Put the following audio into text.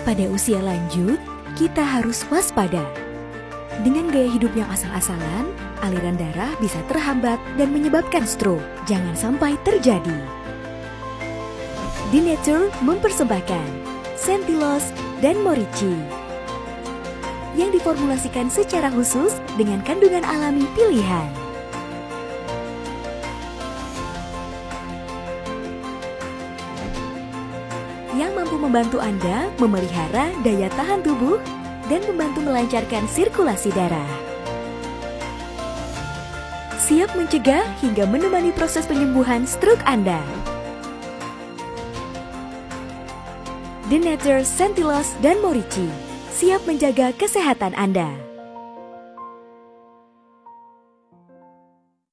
Pada usia lanjut, kita harus waspada. Dengan gaya hidup yang asal-asalan, aliran darah bisa terhambat dan menyebabkan stroke. Jangan sampai terjadi. Denature mempersembahkan Sentilos dan Morici yang diformulasikan secara khusus dengan kandungan alami pilihan. Yang mampu membantu Anda memelihara daya tahan tubuh dan membantu melancarkan sirkulasi darah. Siap mencegah hingga menemani proses penyembuhan stroke Anda. Denature, Sentilos, dan Morici siap menjaga kesehatan Anda.